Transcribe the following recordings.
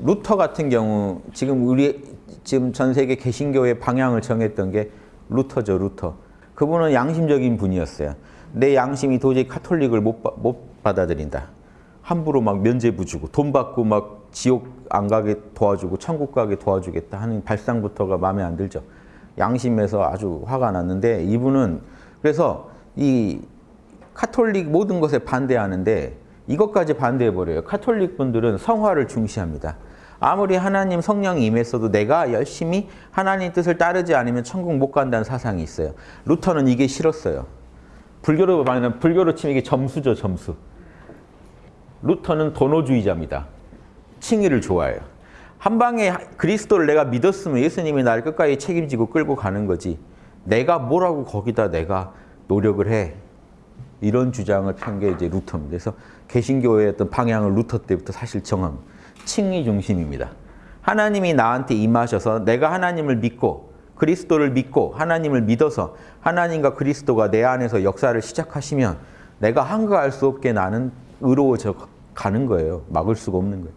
루터 같은 경우 지금 우리 지금 전 세계 개신교의 방향을 정했던 게 루터죠, 루터. 그분은 양심적인 분이었어요. 내 양심이 도저히 카톨릭을 못, 못 받아들인다. 함부로 막 면죄부 주고 돈 받고 막 지옥 안 가게 도와주고 천국 가게 도와주겠다 하는 발상부터가 마음에 안 들죠. 양심에서 아주 화가 났는데 이분은 그래서 이 카톨릭 모든 것에 반대하는데 이것까지 반대해버려요. 카톨릭 분들은 성화를 중시합니다. 아무리 하나님 성령이 임했어도 내가 열심히 하나님 뜻을 따르지 않으면 천국 못 간다는 사상이 있어요. 루터는 이게 싫었어요. 불교로 말하면 불교로 치면 이게 점수죠, 점수. 루터는 도노주의자입니다. 칭의를 좋아해요. 한 방에 그리스도를 내가 믿었으면 예수님이 나를 끝까지 책임지고 끌고 가는 거지. 내가 뭐라고 거기다 내가 노력을 해. 이런 주장을 편 게 이제 루터입니다. 그래서 개신교의 어떤 방향을 루터 때부터 사실 정함. 칭의 중심입니다. 하나님이 나한테 임하셔서 내가 하나님을 믿고 그리스도를 믿고 하나님을 믿어서 하나님과 그리스도가 내 안에서 역사를 시작하시면 내가 한가할 수 없게 나는 의로워져 가는 거예요. 막을 수가 없는 거예요.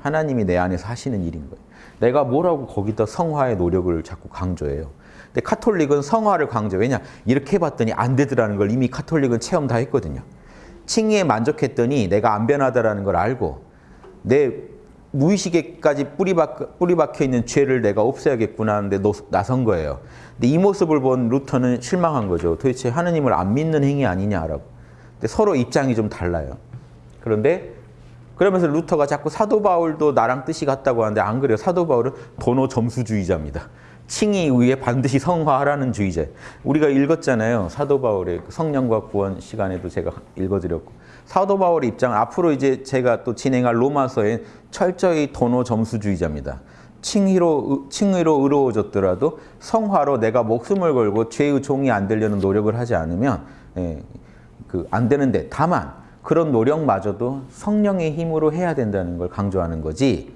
하나님이 내 안에서 하시는 일인 거예요. 내가 뭐라고 거기다 성화의 노력을 자꾸 강조해요. 근데 카톨릭은 성화를 강조. 왜냐? 이렇게 해봤더니 안 되더라는 걸 이미 카톨릭은 체험 다 했거든요. 칭의에 만족했더니 내가 안 변하다라는 걸 알고 내 무의식에까지 뿌리, 박, 뿌리 박혀 있는 죄를 내가 없애야겠구나 하는데 나선 거예요. 근데 이 모습을 본 루터는 실망한 거죠. 도대체 하느님을 안 믿는 행위 아니냐라고. 근데 서로 입장이 좀 달라요. 그런데 그러면서 루터가 자꾸 사도 바울도 나랑 뜻이 같다고 하는데 안 그래요. 사도 바울은 도노 점수주의자입니다. 칭의 의해 반드시 성화하라는 주의자. 우리가 읽었잖아요. 사도 바울의 그 성령과 구원 시간에도 제가 읽어드렸고. 사도 바울의 입장 앞으로 이제 제가 또 진행할 로마서에 철저히 도노 점수주의자입니다. 칭의로 칭의로 의로워졌더라도 성화로 내가 목숨을 걸고 죄의 종이 안 되려는 노력을 하지 않으면 예, 그안 되는데 다만 그런 노력마저도 성령의 힘으로 해야 된다는 걸 강조하는 거지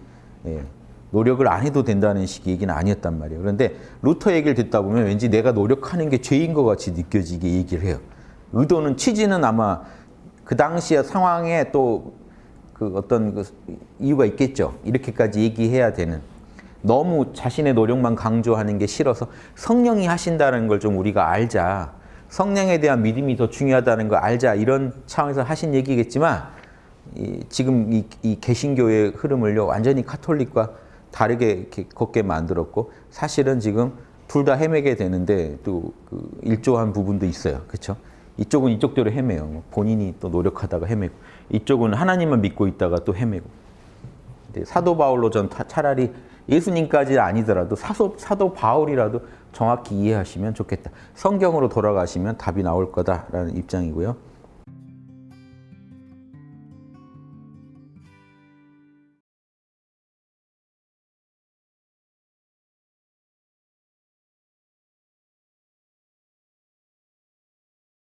예, 노력을 안 해도 된다는 식의 얘기는 아니었단 말이에요. 그런데 루터 얘기를 듣다 보면 왠지 내가 노력하는 게 죄인 것 같이 느껴지게 얘기를 해요. 의도는 취지는 아마 그 당시의 상황에 또 그 어떤 그 이유가 있겠죠. 이렇게까지 얘기해야 되는. 너무 자신의 노력만 강조하는 게 싫어서 성령이 하신다는 걸 좀 우리가 알자. 성령에 대한 믿음이 더 중요하다는 걸 알자. 이런 차원에서 하신 얘기겠지만 이, 지금 이, 이 개신교의 흐름을요. 완전히 카톨릭과 다르게 걷게 만들었고 사실은 지금 둘 다 헤매게 되는데 또 그 일조한 부분도 있어요. 그렇죠? 이쪽은 이쪽대로 헤매요. 뭐 본인이 또 노력하다가 헤매고 이쪽은 하나님만 믿고 있다가 또 헤매고 사도 바울로 전 차라리 예수님까지 아니더라도 사도, 사도 바울이라도 정확히 이해하시면 좋겠다. 성경으로 돌아가시면 답이 나올 거다라는 입장이고요.